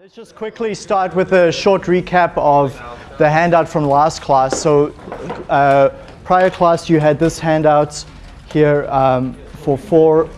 Let's just quickly start with a short recap of the handout from last class. So uh, prior class you had this handout here um, for 4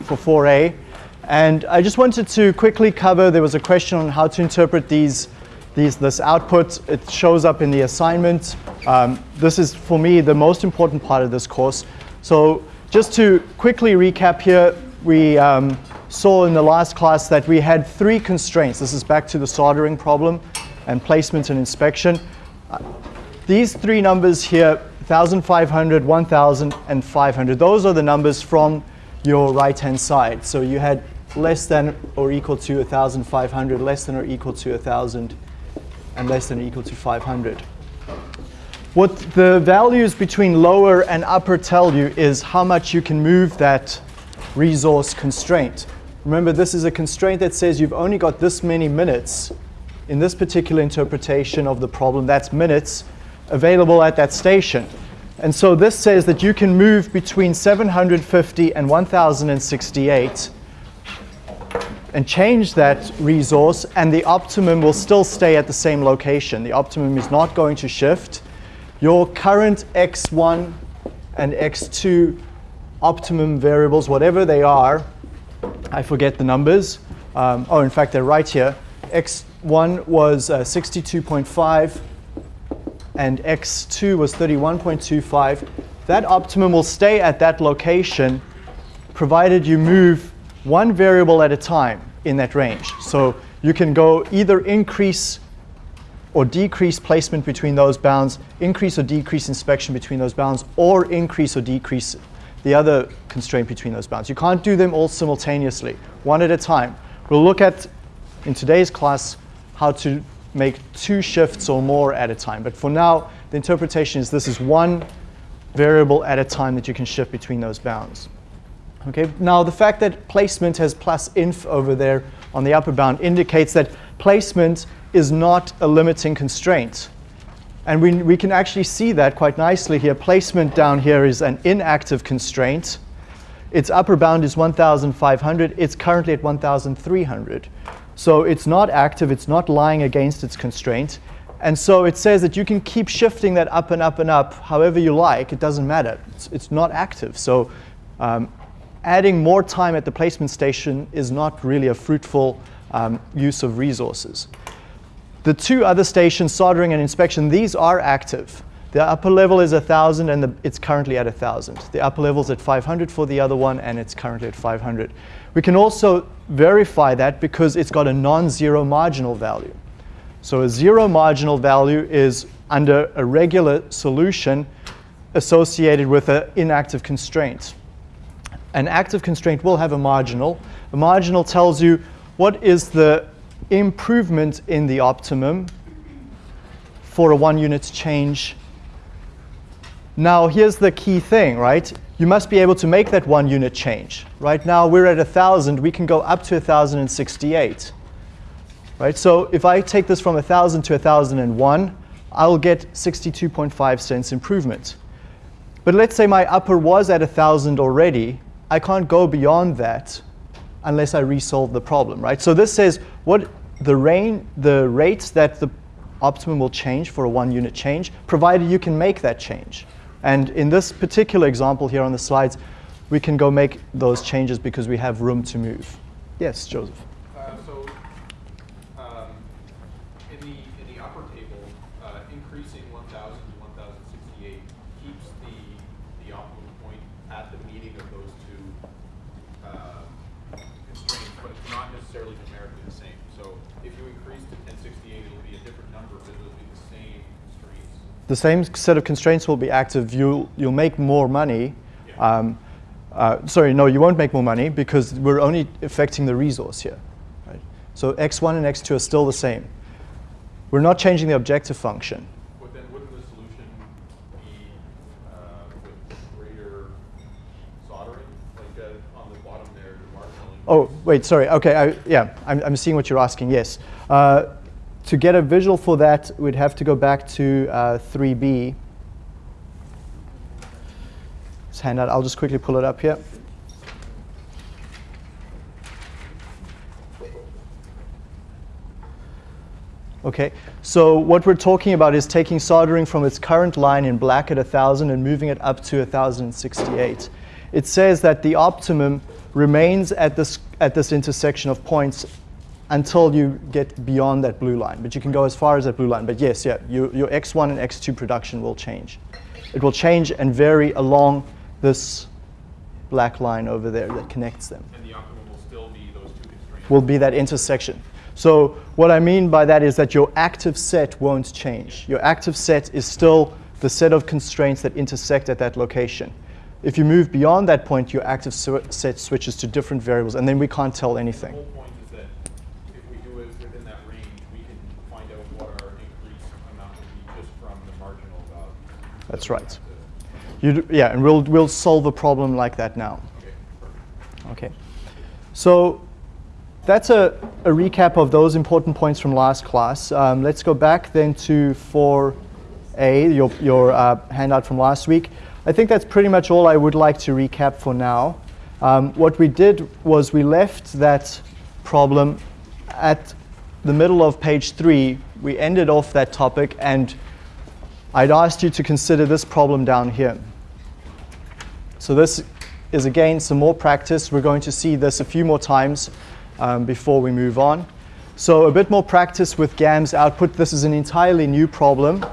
for 4a and I just wanted to quickly cover there was a question on how to interpret these these this output. It shows up in the assignment. Um, this is for me the most important part of this course. So just to quickly recap here we um, saw in the last class that we had three constraints. This is back to the soldering problem and placement and inspection. Uh, these three numbers here, 1,500, 1,000, and 500, those are the numbers from your right-hand side. So you had less than or equal to 1,500, less than or equal to 1,000, and less than or equal to 500. What the values between lower and upper tell you is how much you can move that resource constraint. Remember, this is a constraint that says you've only got this many minutes in this particular interpretation of the problem, that's minutes, available at that station. And so this says that you can move between 750 and 1068 and change that resource and the optimum will still stay at the same location. The optimum is not going to shift. Your current x1 and x2 optimum variables, whatever they are, I forget the numbers. Um, oh, in fact, they're right here. X1 was uh, 62.5 and X2 was 31.25. That optimum will stay at that location provided you move one variable at a time in that range. So you can go either increase or decrease placement between those bounds, increase or decrease inspection between those bounds, or increase or decrease the other constraint between those bounds. You can't do them all simultaneously, one at a time. We'll look at, in today's class, how to make two shifts or more at a time. But for now, the interpretation is this is one variable at a time that you can shift between those bounds. Okay, now the fact that placement has plus inf over there on the upper bound indicates that placement is not a limiting constraint. And we, we can actually see that quite nicely here. Placement down here is an inactive constraint. Its upper bound is 1,500. It's currently at 1,300. So it's not active. It's not lying against its constraint. And so it says that you can keep shifting that up and up and up however you like. It doesn't matter. It's, it's not active. So um, adding more time at the placement station is not really a fruitful um, use of resources. The two other stations, soldering and inspection, these are active. The upper level is 1,000 and the, it's currently at 1,000. The upper level is at 500 for the other one and it's currently at 500. We can also verify that because it's got a non-zero marginal value. So a zero marginal value is under a regular solution associated with an inactive constraint. An active constraint will have a marginal. A marginal tells you what is the improvement in the optimum for a one unit change. Now here's the key thing, right? You must be able to make that one unit change. Right now we're at 1,000, we can go up to 1,068. Right, so if I take this from 1,000 to 1,001, I'll get 62.5 cents improvement. But let's say my upper was at 1,000 already. I can't go beyond that unless I resolve the problem, right? So this says what the, rain, the rates that the optimum will change for a one unit change, provided you can make that change. And in this particular example here on the slides, we can go make those changes because we have room to move. Yes, Joseph. The same set of constraints will be active. You'll, you'll make more money. Um, uh, sorry, no, you won't make more money because we're only affecting the resource here. Right? So x1 and x2 are still the same. We're not changing the objective function. But then wouldn't the solution be uh, with greater soldering? Like uh, on the bottom there, Oh, wait, sorry. OK, I, yeah, I'm, I'm seeing what you're asking, yes. Uh, to get a visual for that, we'd have to go back to uh, 3b. This handout, I'll just quickly pull it up here. Okay, so what we're talking about is taking soldering from its current line in black at 1000 and moving it up to 1068. It says that the optimum remains at this, at this intersection of points until you get beyond that blue line. But you can go as far as that blue line. But yes, yeah, you, your X1 and X2 production will change. It will change and vary along this black line over there that connects them. And the optimum will still be those two constraints. Will be that intersection. So what I mean by that is that your active set won't change. Your active set is still the set of constraints that intersect at that location. If you move beyond that point, your active set switches to different variables, and then we can't tell anything. The whole point is that if we do it within that range, we can find out what our increase amount would be just from the marginal value. That's right. Yeah, and we'll, we'll solve a problem like that now. Okay. So that's a, a recap of those important points from last class. Um, let's go back then to 4A, your, your uh, handout from last week. I think that's pretty much all I would like to recap for now. Um, what we did was we left that problem at the middle of page three. We ended off that topic and I'd asked you to consider this problem down here. So this is again some more practice. We're going to see this a few more times um, before we move on. So a bit more practice with GAMS output. This is an entirely new problem.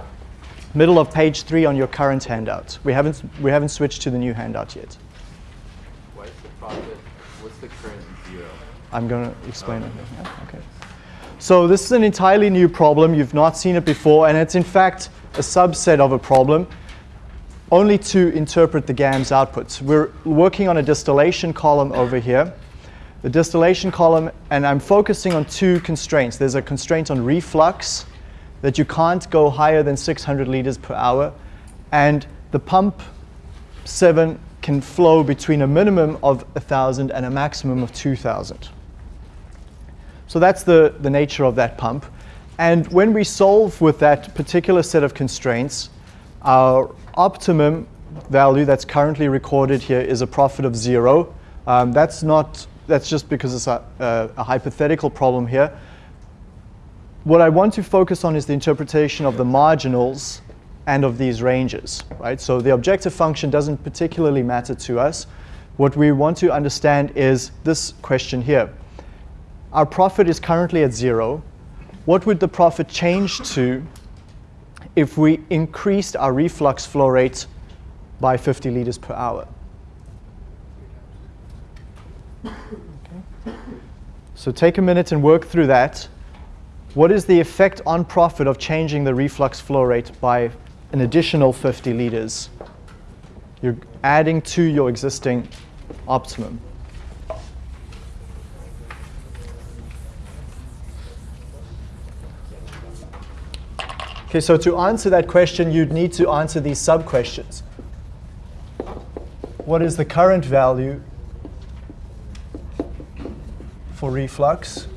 Middle of page three on your current handout. We haven't, we haven't switched to the new handout yet. What is the? What's the current zero? I'm going to explain it. Yeah. So this is an entirely new problem. You've not seen it before, and it's in fact a subset of a problem only to interpret the GAMS outputs. We're working on a distillation column over here the distillation column, and I'm focusing on two constraints. There's a constraint on reflux, that you can't go higher than 600 liters per hour, and the pump 7 can flow between a minimum of 1,000 and a maximum of 2,000. So that's the, the nature of that pump. And when we solve with that particular set of constraints, our optimum value that's currently recorded here is a profit of zero. Um, that's not that's just because it's a, a, a, hypothetical problem here. What I want to focus on is the interpretation of the marginals and of these ranges, right? So the objective function doesn't particularly matter to us. What we want to understand is this question here. Our profit is currently at zero. What would the profit change to if we increased our reflux flow rate by 50 liters per hour? So take a minute and work through that. What is the effect on profit of changing the reflux flow rate by an additional 50 liters? You're adding to your existing optimum. Okay, so to answer that question, you'd need to answer these sub-questions. What is the current value for reflux.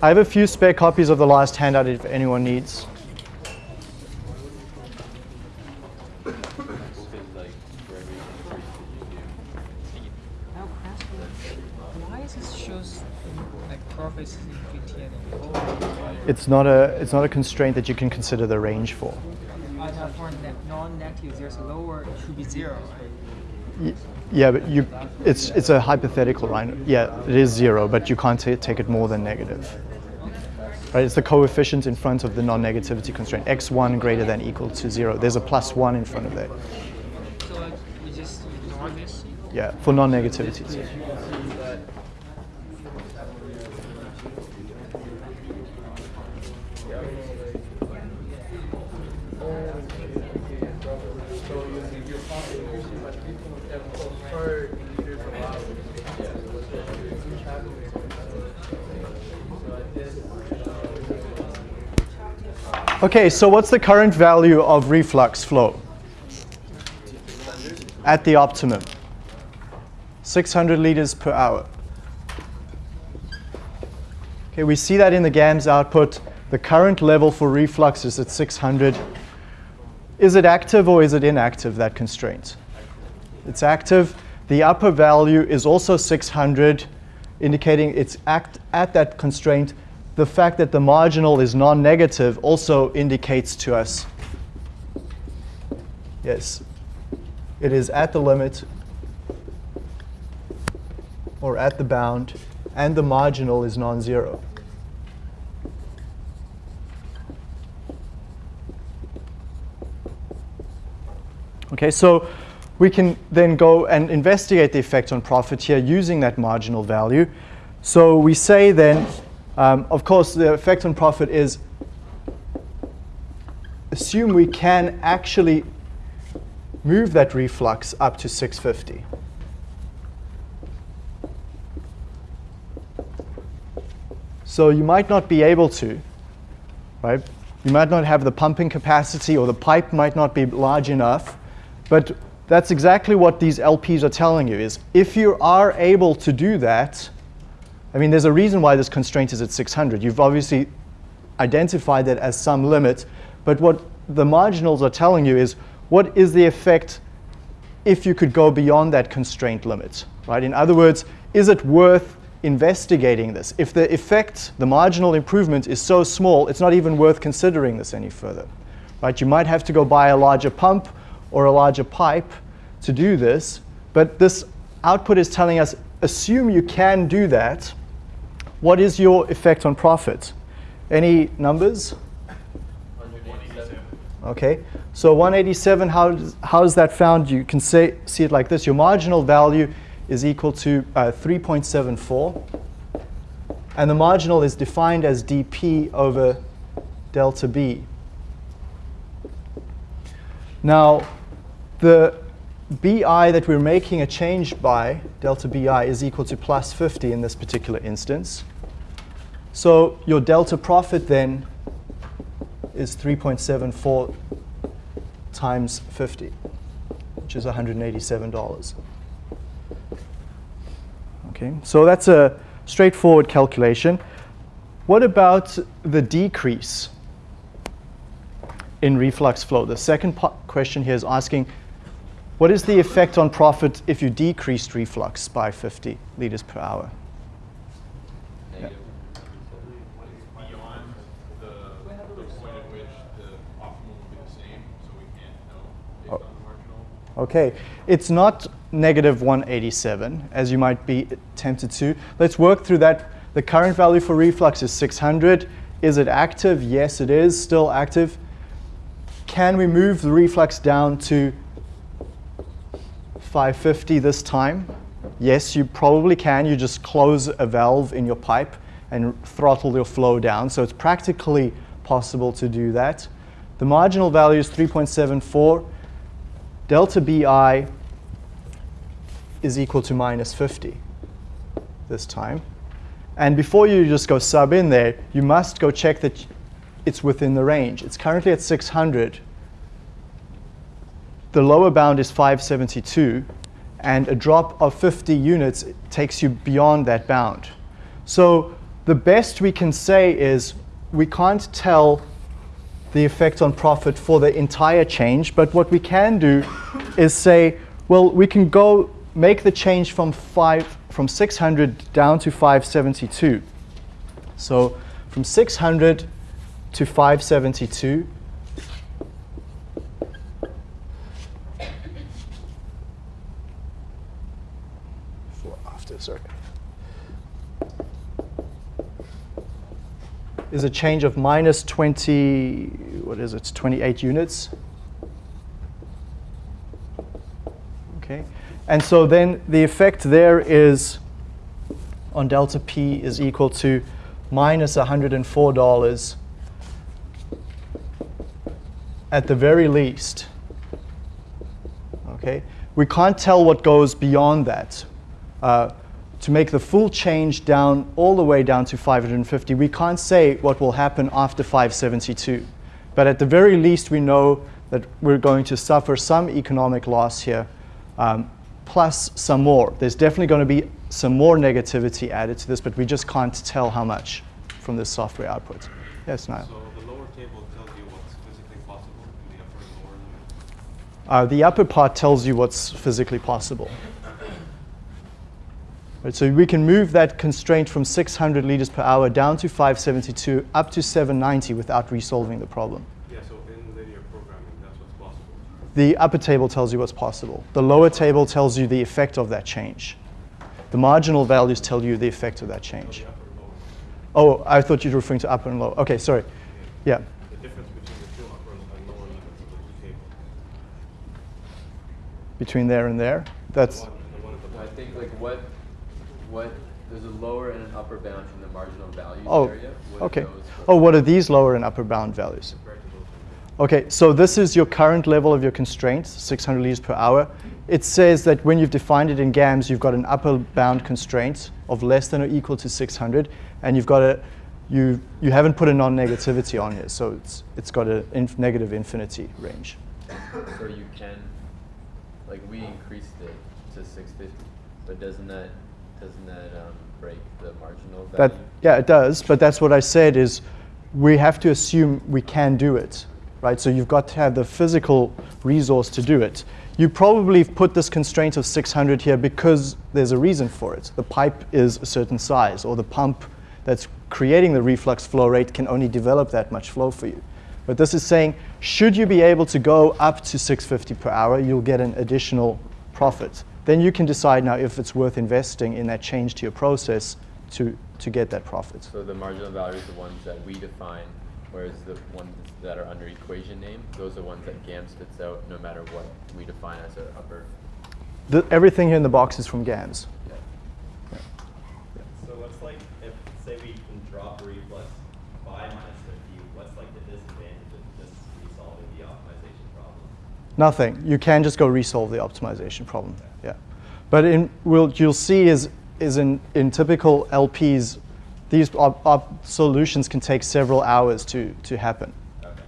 I have a few spare copies of the last handout if anyone needs. It's not a it's not a constraint that you can consider the range for. Uh, for non-negative, there's lower it should be zero, right? Yeah, but you, it's it's a hypothetical, right? Yeah, it is zero, but you can't take it more than negative. Right? It's the coefficient in front of the non-negativity constraint. x1 greater than equal to zero. There's a plus one in front of that. So like, we just ignore this. Yeah, for non-negativities. Okay, so what's the current value of reflux flow? At the optimum. 600 liters per hour. Okay, we see that in the GAMS output. The current level for reflux is at 600. is it active or is it inactive, that constraint? It's active. The upper value is also 600, indicating it's act at that constraint. The fact that the marginal is non-negative also indicates to us, yes, it is at the limit or at the bound, and the marginal is non-zero. Okay, so we can then go and investigate the effect on profit here using that marginal value. So we say then, um, of course, the effect on profit is assume we can actually move that reflux up to 650. So you might not be able to, right? You might not have the pumping capacity or the pipe might not be large enough, but that's exactly what these LPs are telling you is if you are able to do that, I mean, there's a reason why this constraint is at 600. You've obviously identified that as some limit, but what the marginals are telling you is what is the effect if you could go beyond that constraint limit, right? In other words, is it worth investigating this? If the effect, the marginal improvement is so small, it's not even worth considering this any further, right? You might have to go buy a larger pump or a larger pipe to do this, but this output is telling us, assume you can do that, what is your effect on profit? Any numbers? 187. Okay, so 187, how, does, how is that found? You can say, see it like this. Your marginal value is equal to uh, 3.74. And the marginal is defined as dp over delta b. Now, the bi that we're making a change by, delta bi, is equal to plus 50 in this particular instance. So your delta profit then is 3.74 times 50, which is $187. Okay, so that's a straightforward calculation. What about the decrease in reflux flow? The second question here is asking, what is the effect on profit if you decreased reflux by 50 liters per hour? Negative. Beyond the, the point at which the optimal will be the same, so we can't know based on the marginal. Okay, it's not negative 187, as you might be tempted to. Let's work through that. The current value for reflux is 600. Is it active? Yes, it is still active. Can we move the reflux down to 550 this time? Yes, you probably can. You just close a valve in your pipe and throttle your flow down. So it's practically possible to do that. The marginal value is 3.74. Delta BI is equal to minus 50 this time. And before you just go sub in there, you must go check that it's within the range. It's currently at 600. The lower bound is 572, and a drop of 50 units takes you beyond that bound. So the best we can say is we can't tell the effect on profit for the entire change, but what we can do is say, well, we can go make the change from five from 600 down to 572. So from 600 to 572. Is a change of minus 20, what is it, 28 units. Okay. And so then the effect there is on delta P is equal to minus $104 at the very least. Okay? We can't tell what goes beyond that. Uh, to make the full change down all the way down to 550, we can't say what will happen after 572. But at the very least, we know that we're going to suffer some economic loss here um, plus some more. There's definitely going to be some more negativity added to this, but we just can't tell how much from this software output. Yes, Niall? So the lower table tells you what's physically possible, and the upper and lower Uh, the upper part tells you what's physically possible. Right, so we can move that constraint from 600 liters per hour down to 572 up to 790 without resolving the problem. Yeah, so in linear programming, that's what's possible. The upper table tells you what's possible. The lower table tells you the effect of that change. The marginal values tell you the effect of that change. The upper and lower. Oh, I thought you were referring to upper and lower. Okay, sorry. Yeah. The difference between the two upper and lower limits of the two tables. Between there and there. That's The one, the one the I think like what, what, there's a lower and an upper bound from the marginal values oh, area. What okay. Oh, what are these lower and upper bound values? Compared to those ones. Okay, so this is your current level of your constraints, 600 liters per hour. It says that when you've defined it in GAMS, you've got an upper bound constraint of less than or equal to 600, and you've got a, you, you haven't put a non-negativity on here, so it's, it's got a inf negative infinity range. So you can, like we increased it to six fifty, but doesn't that, doesn't that um, break the marginal value? That, yeah, it does, but that's what I said is we have to assume we can do it, right? So you've got to have the physical resource to do it. You probably put this constraint of 600 here because there's a reason for it. The pipe is a certain size, or the pump that's creating the reflux flow rate can only develop that much flow for you. But this is saying, should you be able to go up to 650 per hour, you'll get an additional profit. Then you can decide now if it's worth investing in that change to your process to, to get that profit. So the marginal values are the ones that we define, whereas the ones that are under equation name, those are ones that GAMS spits out no matter what we define as our upper. The, everything here in the box is from GAMS. Yeah. So what's like, if, say we can drop reflux by minus fifty, what's like the disadvantage of just resolving the optimization problem? Nothing. You can just go resolve the optimization problem. But in, we'll, you'll see is, is in, in typical LPs, these solutions can take several hours to, to happen. Okay.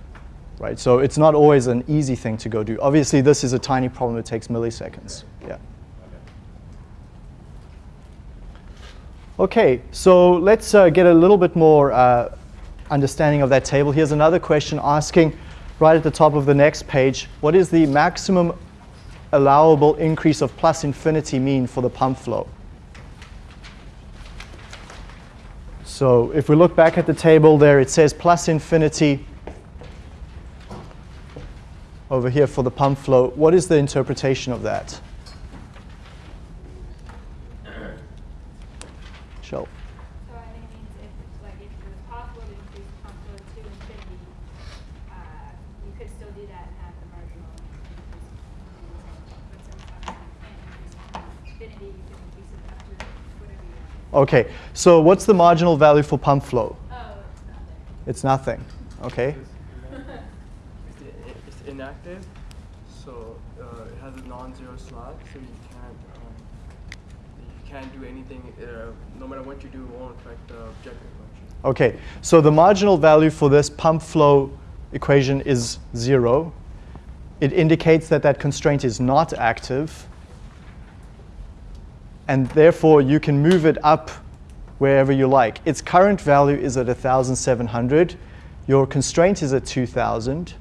Right? So it's not always an easy thing to go do. Obviously, this is a tiny problem. It takes milliseconds. Yeah. Okay. Okay, so let's uh, get a little bit more uh, understanding of that table. Here's another question asking, right at the top of the next page, what is the maximum allowable increase of plus infinity mean for the pump flow? So if we look back at the table there, it says plus infinity over here for the pump flow. What is the interpretation of that? Shell. So I think it means if, like, if it was possible to increase pump flow to infinity, uh, you could still do that and have the marginal increase. But since obviously you can't increase it to infinity, you can increase it up to whatever you want. Okay, so what's the marginal value for pump flow? Oh, it's nothing. It's nothing. Okay. It's, inactive, so uh, it has a non-zero slot, so you can't um, you can't do anything. Uh, no matter what you do, it won't affect the objective function. Okay, so the marginal value for this pump flow equation is zero. It indicates that that constraint is not active. And therefore, you can move it up wherever you like. Its current value is at 1,700. Your constraint is at 2,000.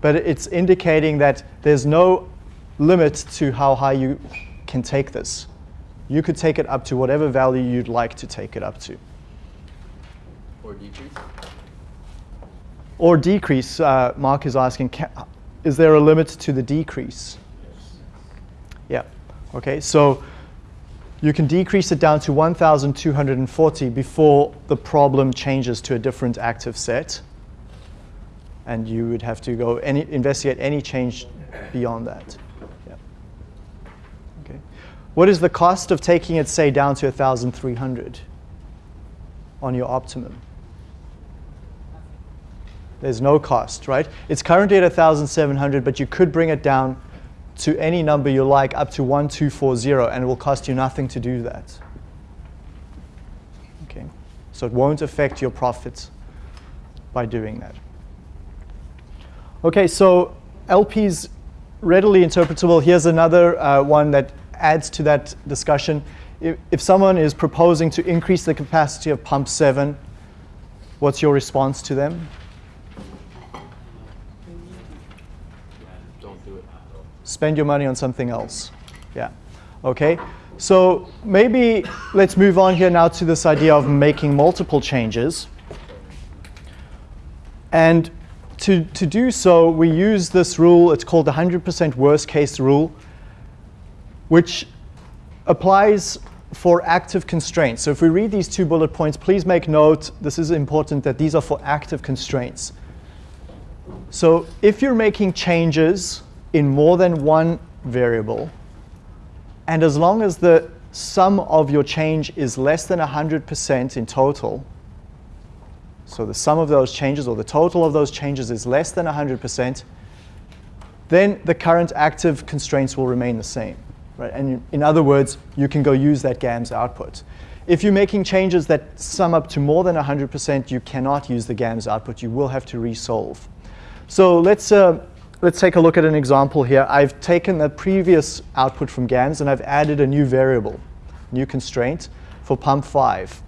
But it's indicating that there's no limit to how high you can take this. You could take it up to whatever value you'd like to take it up to. Or decrease? Or decrease, uh, Mark is asking, ca is there a limit to the decrease? Yes. Yeah. Okay, so you can decrease it down to 1,240 before the problem changes to a different active set. And you would have to go any, investigate any change beyond that. Yeah. Okay. What is the cost of taking it, say, down to 1,300 on your optimum? There's no cost, right? It's currently at 1,700, but you could bring it down to any number you like up to 1240, and it will cost you nothing to do that. Okay, so it won't affect your profits by doing that. Okay, so LP's readily interpretable. Here's another uh, one that adds to that discussion. If, if someone is proposing to increase the capacity of pump 7, what's your response to them? Don't do it. Spend your money on something else. Yeah. Okay. So maybe let's move on here now to this idea of making multiple changes. And to, to do so, we use this rule. It's called the 100% worst case rule, which applies for active constraints. So if we read these two bullet points, please make note, this is important, that these are for active constraints. So if you're making changes in more than one variable, and as long as the sum of your change is less than 100% in total, so the sum of those changes or the total of those changes is less than 100%, then the current active constraints will remain the same. Right? And in other words, you can go use that GAMS output. If you're making changes that sum up to more than 100%, you cannot use the GAMS output. You will have to resolve. So let's, uh, let's take a look at an example here. I've taken the previous output from GAMS and I've added a new variable, new constraint for pump 5.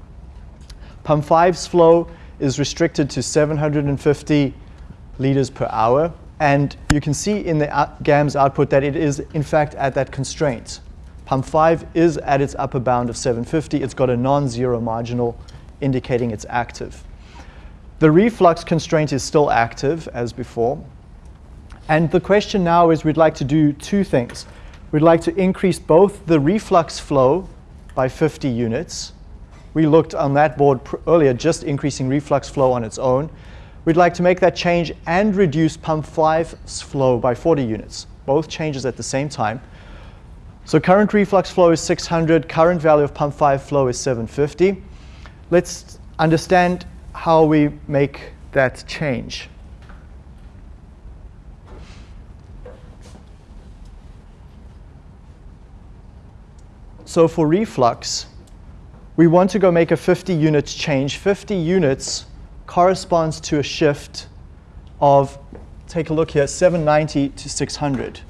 Pump 5's flow is restricted to 750 liters per hour. And you can see in the GAMS output that it is, in fact, at that constraint. Pump 5 is at its upper bound of 750. It's got a non-zero marginal indicating it's active. The reflux constraint is still active as before. And the question now is we'd like to do two things. We'd like to increase both the reflux flow by 50 units. We looked on that board earlier, just increasing reflux flow on its own. We'd like to make that change and reduce pump 5's flow by 40 units, both changes at the same time. So current reflux flow is 600, current value of pump 5 flow is 750. Let's understand how we make that change. So for reflux, we want to go make a 50 units change. 50 units corresponds to a shift of, take a look here, 790 to 600.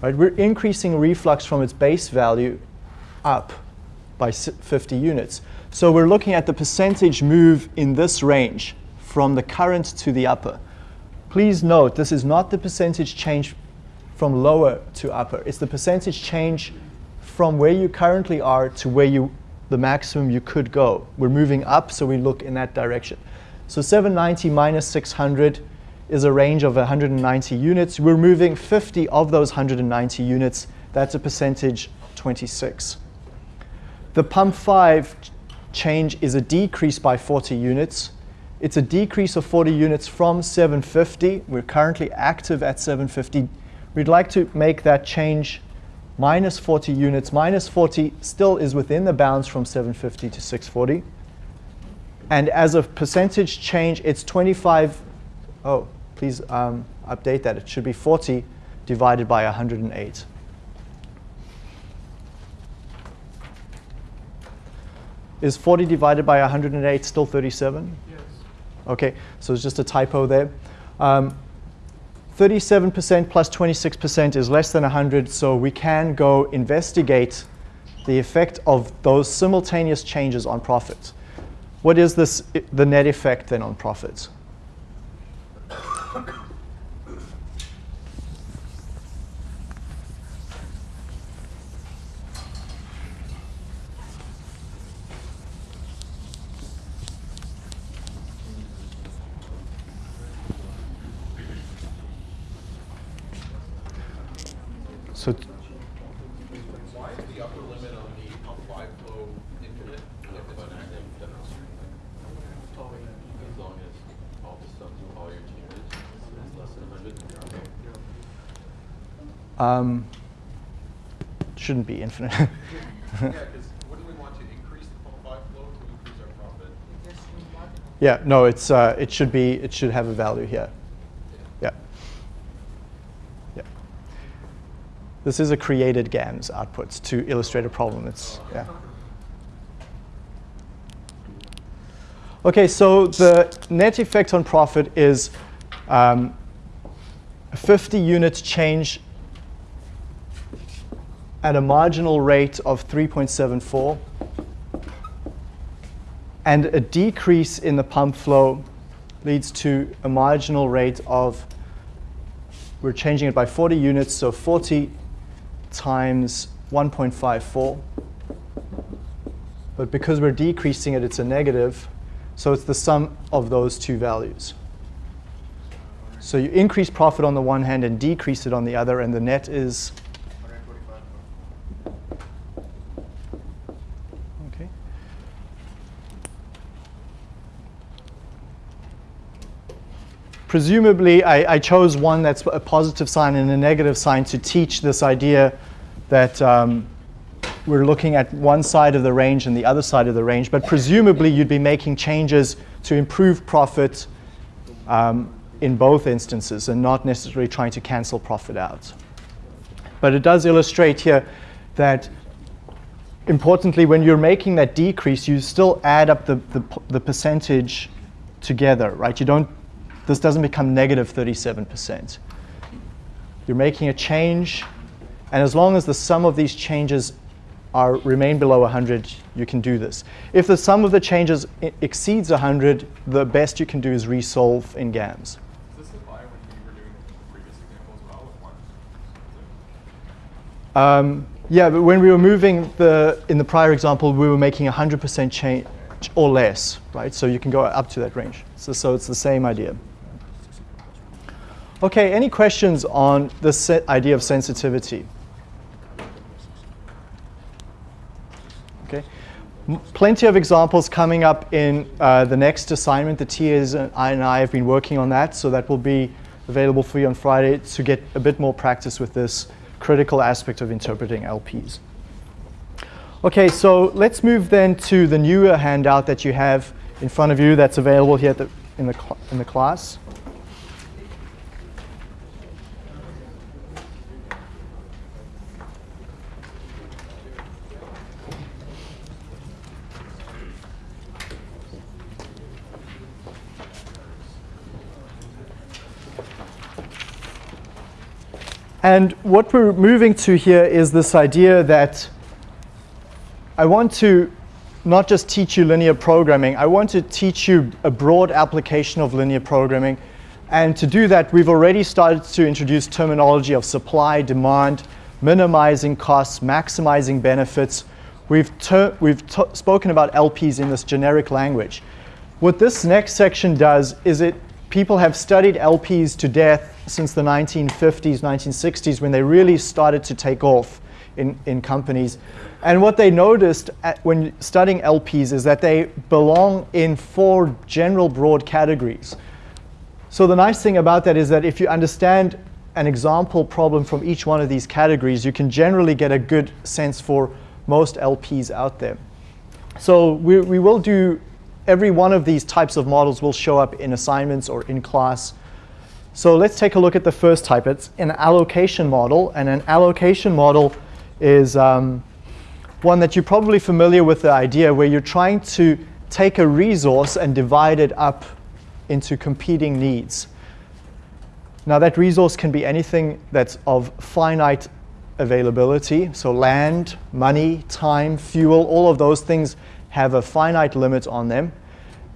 Right? We're increasing reflux from its base value up by 50 units. So we're looking at the percentage move in this range from the current to the upper. Please note, this is not the percentage change from lower to upper. It's the percentage change from where you currently are to where you, the maximum you could go. We're moving up, so we look in that direction. So 790 minus 600 is a range of 190 units. We're moving 50 of those 190 units. That's a percentage 26. The pump 5 change is a decrease by 40 units. It's a decrease of 40 units from 750. We're currently active at 750. We'd like to make that change minus 40 units. Minus 40 still is within the bounds from 750 to 640. And as a percentage change, it's 25. Oh, please um, update that. It should be 40 divided by 108. Is 40 divided by 108 still 37? Yes. Okay, so it's just a typo there. 37% um, plus 26% is less than 100, so we can go investigate the effect of those simultaneous changes on profit. What is this, the net effect then on profits? So Why is the upper limit on the pump five flow infinite if it's an active demonstration? As long as all the sums of all your changes is less than 100. Um, shouldn't be infinite. Yeah, because wouldn't we want to increase the pump flow to increase our profit? yeah, no, it's, uh, it should be, it should have a value here. Yeah. Yeah. This is a created GAMS output to illustrate a problem. It's, yeah. Okay, so the net effect on profit is um, a 50 unit change at a marginal rate of 3.74 and a decrease in the pump flow leads to a marginal rate of we're changing it by 40 units, so 40 times 1.54. But because we're decreasing it, it's a negative, so it's the sum of those two values. So you increase profit on the one hand and decrease it on the other, and the net is Presumably, I, I chose one that's a positive sign and a negative sign to teach this idea that um, we're looking at one side of the range and the other side of the range. But presumably, you'd be making changes to improve profit um, in both instances and not necessarily trying to cancel profit out. But it does illustrate here that importantly, when you're making that decrease, you still add up the, the, the percentage together, right? You don't, this doesn't become negative 37%. You're making a change, and as long as the sum of these changes are remain below 100, you can do this. If the sum of the changes i- exceeds 100, the best you can do is resolve in GAMS. Does this apply when you were doing the previous example as well with one? Um, yeah, but when we were moving the, in the prior example, we were making 100% change or less, right? So you can go up to that range. So, so it's the same idea. Okay, any questions on the se- idea of sensitivity? Okay, M- plenty of examples coming up in uh, the next assignment. The TAs and I and I have been working on that, so that will be available for you on Friday to get a bit more practice with this critical aspect of interpreting LPs. Okay, so let's move then to the newer handout that you have in front of you that's available here at the, in, the in the class. And what we're moving to here is this idea that I want to not just teach you linear programming, I want to teach you a broad application of linear programming. And to do that, we've already started to introduce terminology of supply, demand, minimizing costs, maximizing benefits. We've, we've spoken about LPs in this generic language. What this next section does is it people have studied LPs to death since the 1950s, 1960s when they really started to take off in, in companies. And what they noticed when studying LPs is that they belong in four general broad categories. So the nice thing about that is that if you understand an example problem from each one of these categories, you can generally get a good sense for most LPs out there. So we, we will do, every one of these types of models will show up in assignments or in class. So let's take a look at the first type. It's an allocation model, and an allocation model is um, one that you're probably familiar with the idea where you're trying to take a resource and divide it up into competing needs. Now that resource can be anything that's of finite availability, so land, money, time, fuel, all of those things have a finite limit on them.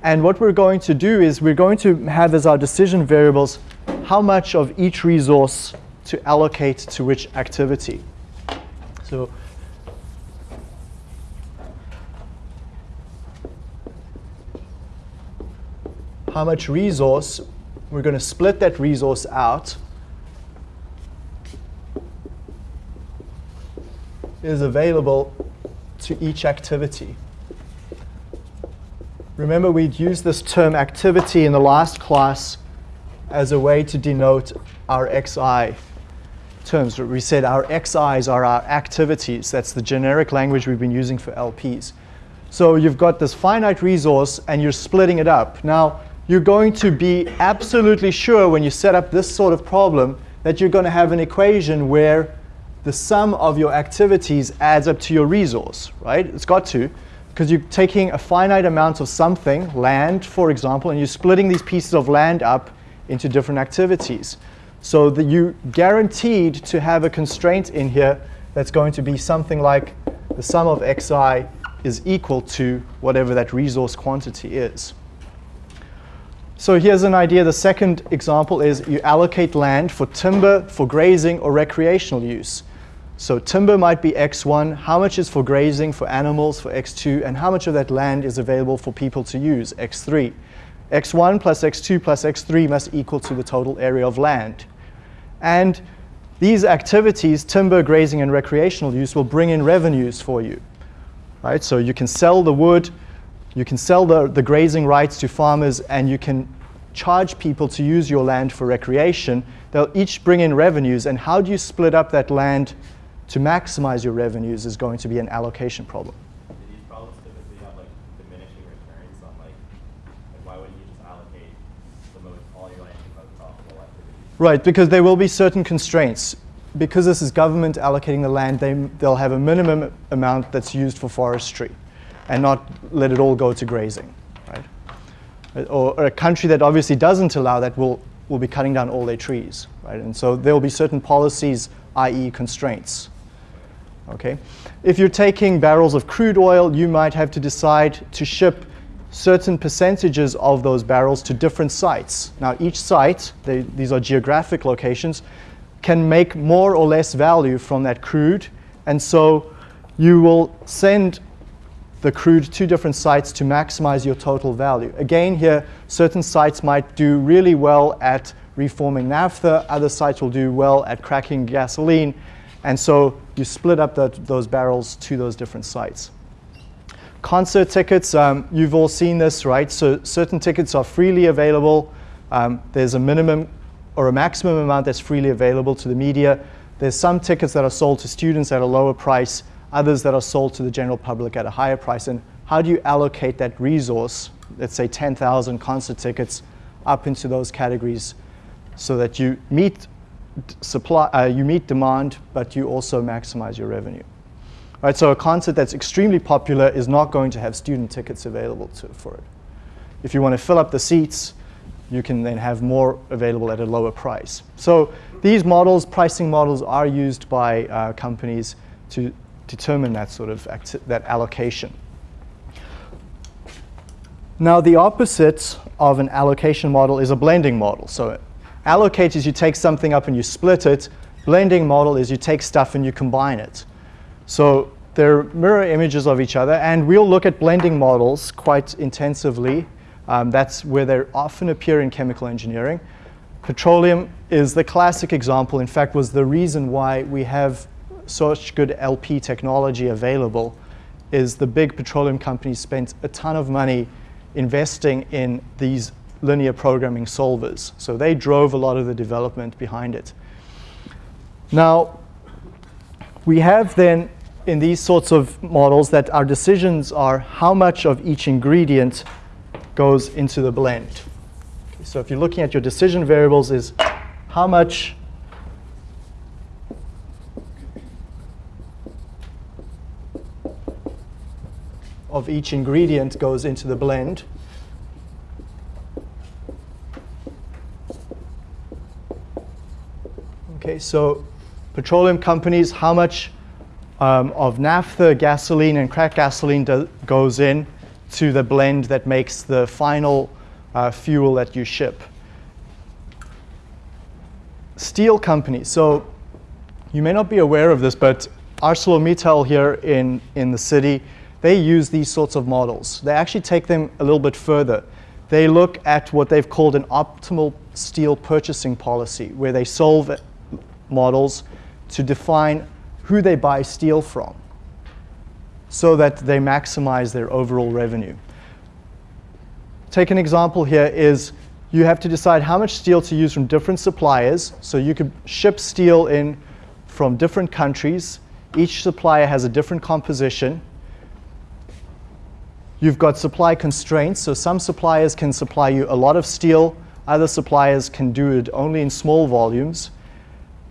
And what we're going to do is we're going to have as our decision variables how much of each resource to allocate to which activity. So how much resource, we're going to split that resource out is available to each activity. Remember we'd used this term activity in the last class as a way to denote our xi terms. We said our xi's are our activities. That's the generic language we've been using for LPs. So you've got this finite resource and you're splitting it up. Now, you're going to be absolutely sure when you set up this sort of problem that you're going to have an equation where the sum of your activities adds up to your resource, right? It's got to, because you're taking a finite amount of something, land, for example, and you're splitting these pieces of land up into different activities. So that you guaranteed to have a constraint in here that's going to be something like the sum of xi is equal to whatever that resource quantity is. So here's an idea. The second example is you allocate land for timber, for grazing, or recreational use. So timber might be X1, how much is for grazing, for animals, for X2, and how much of that land is available for people to use, X3. X1 plus X2 plus X3 must equal to the total area of land. And these activities, timber, grazing, and recreational use, will bring in revenues for you. Right? So you can sell the wood, you can sell the, the grazing rights to farmers, and you can charge people to use your land for recreation. They'll each bring in revenues, and how do you split up that land to maximize your revenues is going to be an allocation problem. Do these problems typically have like diminishing returns on like, like why wouldn't you just allocate the most, all your land to most profitable activities? Right, because there will be certain constraints. Because this is government allocating the land, they, they'll have a minimum amount that's used for forestry and not let it all go to grazing, right? Or, or a country that obviously doesn't allow that will, will be cutting down all their trees, right? And so there will be certain policies, i.e. constraints. Okay? If you're taking barrels of crude oil, you might have to decide to ship certain percentages of those barrels to different sites. Now, each site, they, these are geographic locations, can make more or less value from that crude. And so you will send the crude to different sites to maximize your total value. Again, here, certain sites might do really well at reforming naphtha, other sites will do well at cracking gasoline, and so you split up those barrels to those different sites. Concert tickets, um, you've all seen this, right? So certain tickets are freely available. Um, there's a minimum or a maximum amount that's freely available to the media. There's some tickets that are sold to students at a lower price, others that are sold to the general public at a higher price. And how do you allocate that resource, let's say 10,000 concert tickets, up into those categories so that you meet supply, uh, you meet demand, but you also maximize your revenue. Right, so a concert that's extremely popular is not going to have student tickets available to, for it. If you want to fill up the seats, you can then have more available at a lower price. So these models, pricing models, are used by uh, companies to determine that sort of that allocation. Now the opposite of an allocation model is a blending model. So allocate is you take something up and you split it. Blending model is you take stuff and you combine it. So they're mirror images of each other, and we'll look at blending models quite intensively. Um, that's where they often appear in chemical engineering. Petroleum is the classic example, in fact, was the reason why we have such good LP technology available is the big petroleum companies spent a ton of money investing in these linear programming solvers. So they drove a lot of the development behind it. Now, we have then in these sorts of models that our decisions are how much of each ingredient goes into the blend. So if you're looking at your decision variables is how much of each ingredient goes into the blend. Okay, so petroleum companies, how much um, of naphtha, gasoline, and crack gasoline do, goes in to the blend that makes the final uh, fuel that you ship. Steel companies. So you may not be aware of this, but ArcelorMittal here in, in the city, they use these sorts of models. They actually take them a little bit further. They look at what they've called an optimal steel purchasing policy, where they solve models to define who they buy steel from so that they maximize their overall revenue. Take an example here is you have to decide how much steel to use from different suppliers. So you could ship steel in from different countries. Each supplier has a different composition. You've got supply constraints. So some suppliers can supply you a lot of steel. Other suppliers can do it only in small volumes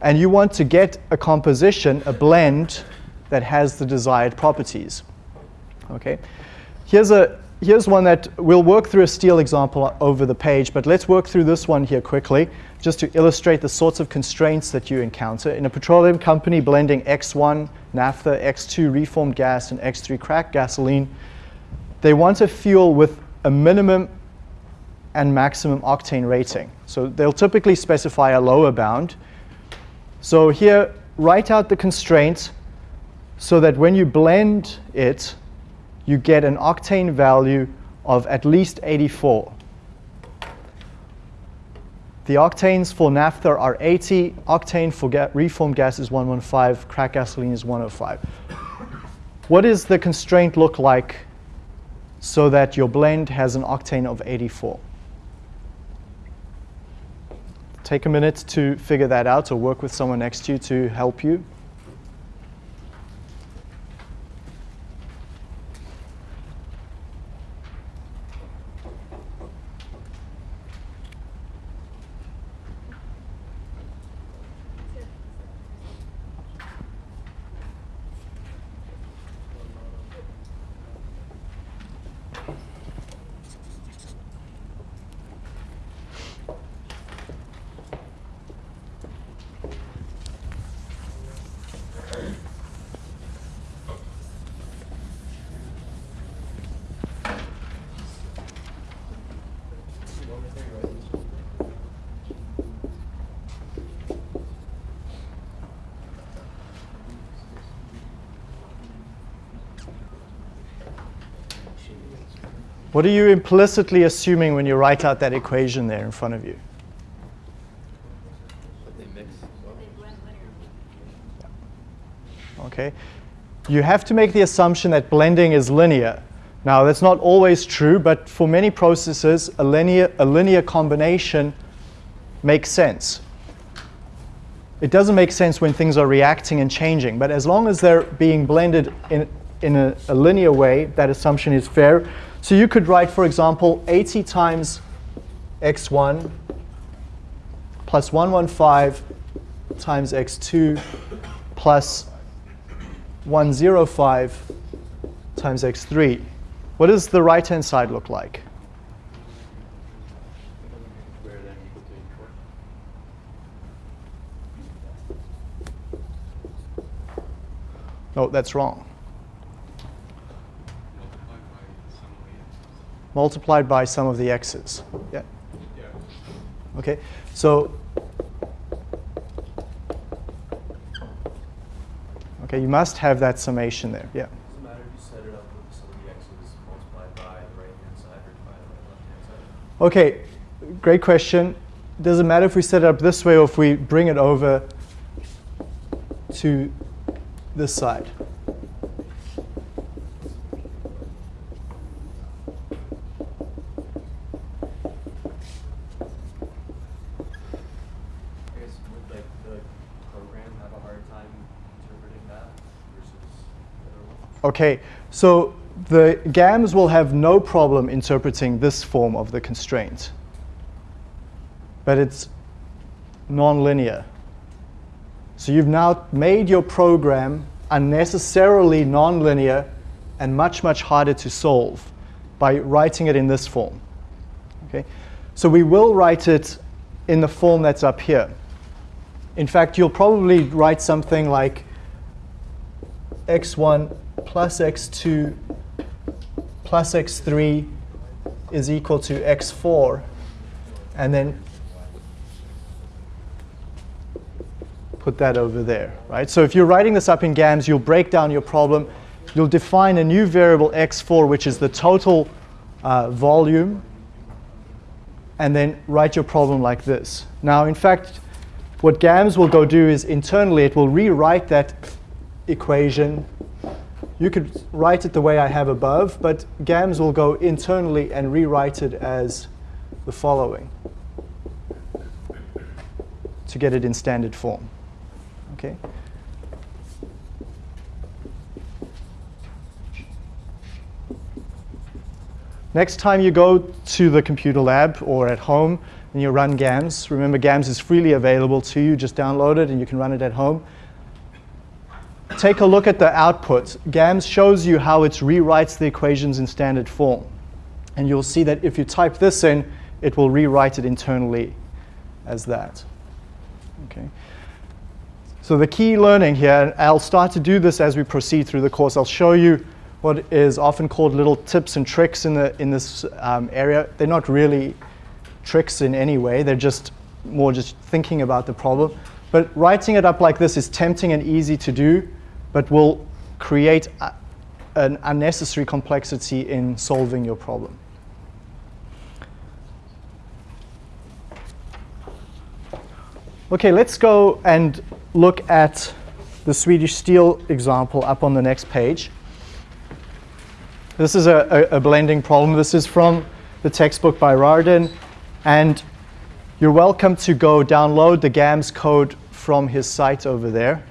and you want to get a composition, a blend, that has the desired properties. Okay, here's, a, here's one that we'll work through a steel example over the page, but let's work through this one here quickly, just to illustrate the sorts of constraints that you encounter. In a petroleum company blending X1 naphtha, X2 reformed gas, and X3 cracked gasoline, they want a fuel with a minimum and maximum octane rating. So they'll typically specify a lower bound. So here, write out the constraint so that when you blend it, you get an octane value of at least 84. The octanes for naphtha are 80, octane for ga reformed gas is 115, crack gasoline is 105. What does the constraint look like so that your blend has an octane of 84? Take a minute to figure that out or work with someone next to you to help you. What are you implicitly assuming when you write out that equation there in front of you? But they mix well. They blend linearly. Okay. You have to make the assumption that blending is linear. Now, that's not always true, but for many processes, a linear, a linear combination makes sense. It doesn't make sense when things are reacting and changing, but as long as they're being blended in, in a, a linear way, that assumption is fair. So you could write, for example, 80 times x1 plus 115 times x2 plus 105 times x3. What does the right-hand side look like? No, that's wrong. Multiplied by sum of the x's. Multiplied by sum of the x's. Yeah. Yeah. Okay. So Okay, you must have that summation there. Yeah. Doesn't matter if you set it up with sum of the x's multiplied by the right-hand side or divided by the left-hand side. Okay, great question. Does it matter if we set it up this way or if we bring it over to this side? I guess would like the program have a hard time interpreting that versus the other one? Okay, so the GAMS will have no problem interpreting this form of the constraint, but it's nonlinear. So you've now made your program unnecessarily nonlinear and much, much harder to solve by writing it in this form. Okay? So we will write it in the form that's up here. In fact, you'll probably write something like x1 plus x2 plus x3 is equal to x4, and then put that over there, right? So if you're writing this up in GAMS, you'll break down your problem. You'll define a new variable x4, which is the total uh, volume, and then write your problem like this. Now, in fact, what GAMS will go do is internally, it will rewrite that equation. You could write it the way I have above, but GAMS will go internally and rewrite it as the following to get it in standard form. Okay? Next time you go to the computer lab or at home and you run GAMS, remember GAMS is freely available to you. Just download it and you can run it at home. Take a look at the output. GAMS shows you how it rewrites the equations in standard form. And you'll see that if you type this in, it will rewrite it internally as that. Okay. So the key learning here, and I'll start to do this as we proceed through the course. I'll show you what is often called little tips and tricks in, the, in this um, area. They're not really tricks in any way. They're just more just thinking about the problem. But writing it up like this is tempting and easy to do, but will create a, an unnecessary complexity in solving your problem. Okay, let's go and look at the Swedish steel example up on the next page. This is a, a, a blending problem. This is from the textbook by Rardin. And you're welcome to go download the GAMS code from his site over there.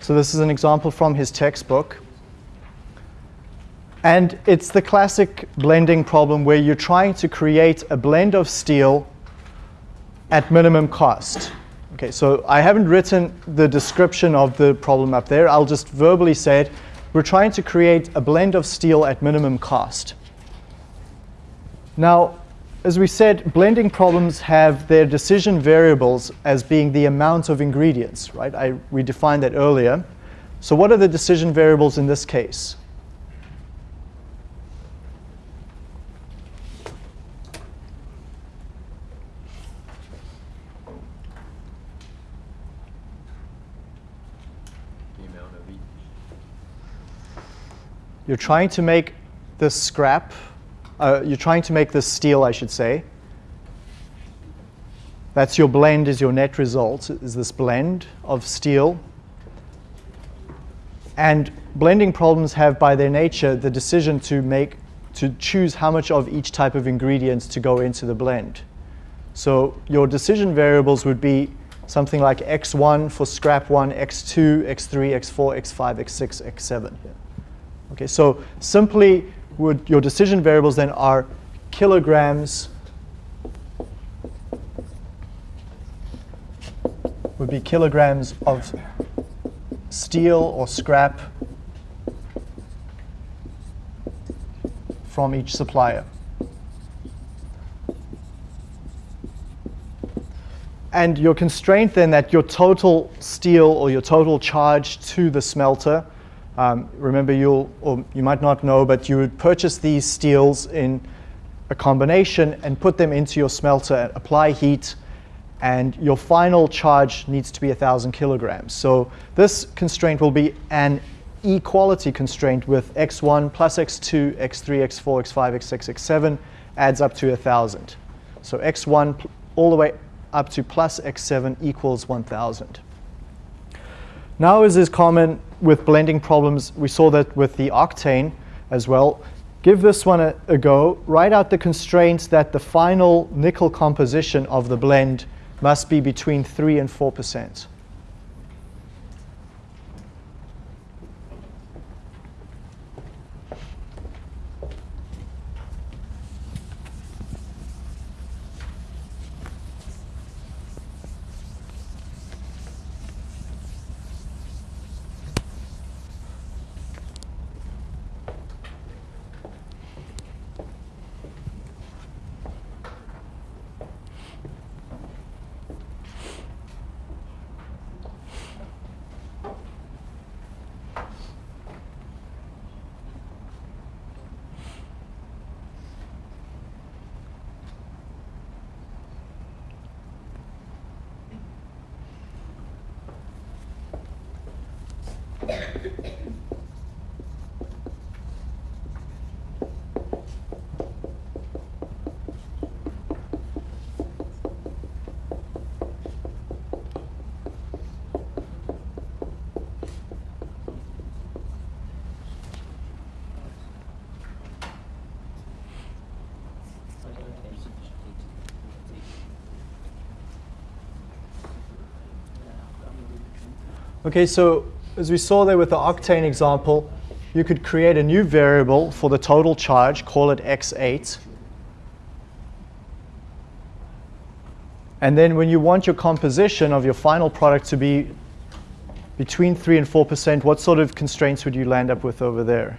So this is an example from his textbook. And it's the classic blending problem where you're trying to create a blend of steel at minimum cost. Okay, so I haven't written the description of the problem up there. I'll just verbally say it. We're trying to create a blend of steel at minimum cost. Now, as we said, blending problems have their decision variables as being the amount of ingredients, right? I, we defined that earlier. So what are the decision variables in this case? The. You're trying to make this scrap, uh, you're trying to make this steel, I should say. That's your blend, is your net result, is this blend of steel. And blending problems have, by their nature, the decision to make, to choose how much of each type of ingredients to go into the blend. So your decision variables would be something like x1 for scrap 1, x2, x3, x4, x5, x6, x7. Okay, so simply would your decision variables then are kilograms would be kilograms of steel or scrap from each supplier. And your constraint then that your total steel or your total charge to the smelter, um, remember you'll, or you might not know, but you would purchase these steels in a combination and put them into your smelter, apply heat, and your final charge needs to be 1,000 kilograms. So this constraint will be an equality constraint with x1 plus x2, x3, x4, x5, x6, x7 adds up to 1,000. So x1 all the way up to plus x7 equals 1,000. Now as is common with blending problems, we saw that with the octane as well. Give this one a, a go. Write out the constraints that the final nickel composition of the blend must be between 3 and 4%. Okay, so as we saw there with the octane example, you could create a new variable for the total charge, call it x8. And then when you want your composition of your final product to be between 3 and 4%, what sort of constraints would you land up with over there?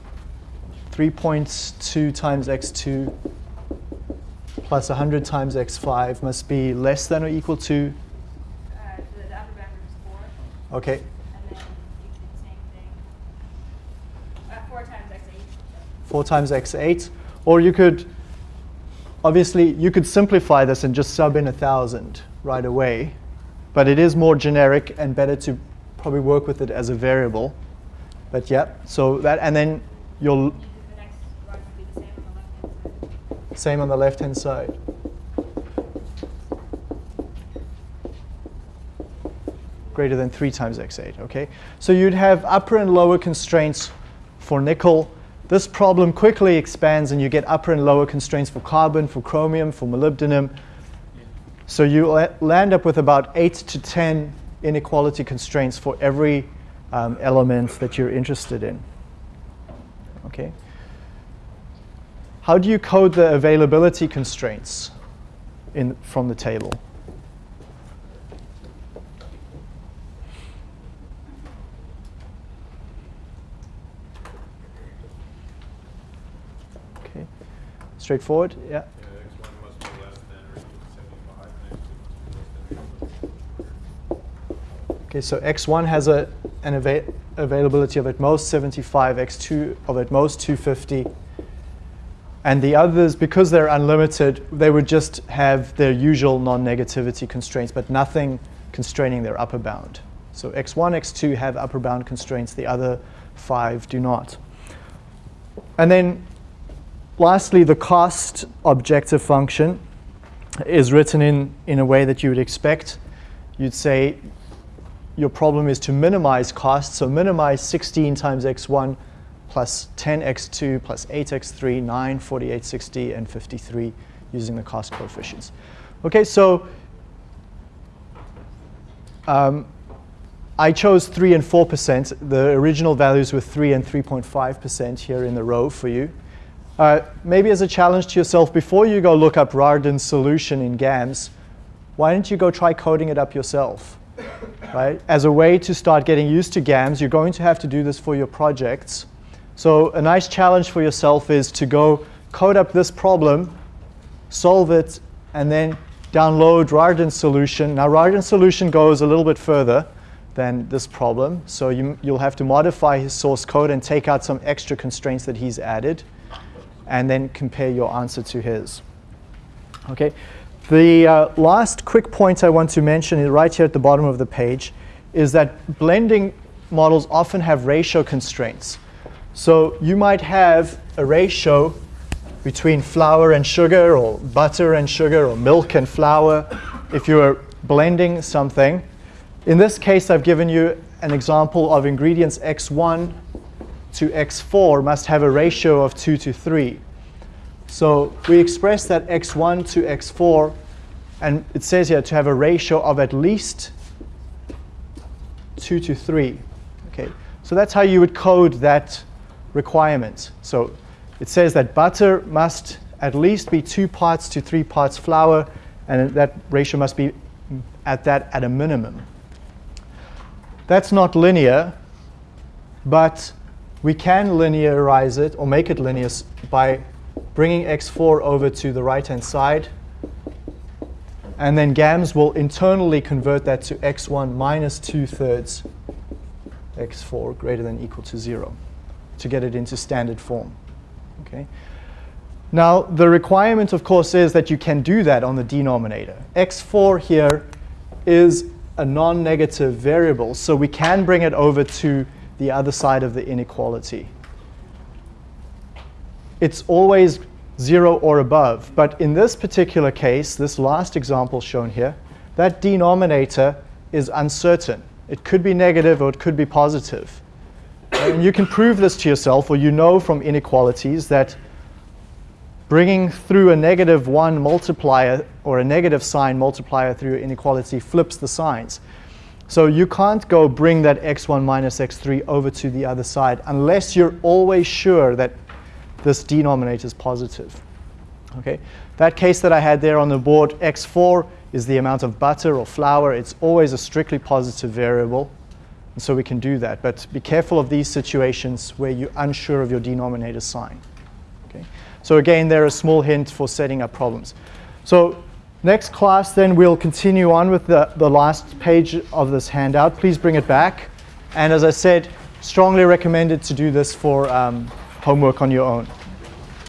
3.2 times x2 plus 100 times x5 must be less than or equal to, Uh, the, the upper boundary is four, okay, and then you do the same thing. Uh, four times x eight. 4 times x8. Or you could, obviously, you could simplify this and just sub in a 1,000 right away. But it is more generic and better to probably work with it as a variable. But yeah, so that, and then you'll, The next one would be the same on the left-hand side. Greater than 3 times x8, okay? So you'd have upper and lower constraints for nickel. This problem quickly expands and you get upper and lower constraints for carbon, for chromium, for molybdenum. So you land up with about 8 to 10 inequality constraints for every um, element that you're interested in. Okay? How do you code the availability constraints in, from the table? Okay. Straightforward? Yeah. Yeah, X one must be less than or equal to seventy-five, and X two must be less than or equal to 100. Okay, so x1 has a, an ava- availability of at most 75, x2 of at most 250. And the others, because they're unlimited, they would just have their usual non-negativity constraints, but nothing constraining their upper bound. So x1, x2 have upper bound constraints, the other five do not. And then lastly, the cost objective function is written in, in a way that you would expect. You'd say your problem is to minimize costs. So minimize 16 times x1 plus 10x2 plus 8x3, 9, 48, 60, and 53 using the cost coefficients. Okay, so um, I chose 3 and 4%. The original values were 3 and 3.5% here in the row for you. Uh, maybe as a challenge to yourself, before you go look up Rardin's solution in GAMS, why don't you go try coding it up yourself? Right? As a way to start getting used to GAMS, you're going to have to do this for your projects. So a nice challenge for yourself is to go code up this problem, solve it, and then download Rardin's solution. Now Rardin's solution goes a little bit further than this problem. So you, you'll have to modify his source code and take out some extra constraints that he's added, and then compare your answer to his. Okay. The uh, last quick point I want to mention is right here at the bottom of the page is that blending models often have ratio constraints. So you might have a ratio between flour and sugar or butter and sugar or milk and flour if you are blending something. In this case, I've given you an example of ingredients x1 to x4 must have a ratio of 2 to 3. So we express that x1 to x4, and it says here to have a ratio of at least 2 to 3. Okay, so that's how you would code that requirement. So it says that butter must at least be 2 parts to 3 parts flour, and that ratio must be at that at a minimum. That's not linear, but we can linearize it or make it linear by bringing x4 over to the right-hand side. And then GAMS will internally convert that to x1 minus 2 thirds x4 greater than equal to 0 to get it into standard form. Okay. Now, the requirement, of course, is that you can do that on the denominator. x4 here is a non-negative variable, so we can bring it over to the other side of the inequality. It's always 0 or above, but in this particular case, this last example shown here, that denominator is uncertain. It could be negative or it could be positive. You can prove this to yourself, or you know from inequalities that bringing through a negative 1 multiplier or a negative sign multiplier through inequality flips the signs. So you can't go bring that x1 minus x3 over to the other side unless you're always sure that this denominator is positive. Okay, that case that I had there on the board, x4 is the amount of butter or flour. It's always a strictly positive variable, and so we can do that. But be careful of these situations where you're unsure of your denominator sign. Okay, so again, there are small hints for setting up problems. So next class, then we'll continue on with the, the last page of this handout. Please bring it back. And as I said, strongly recommended to do this for um, homework on your own.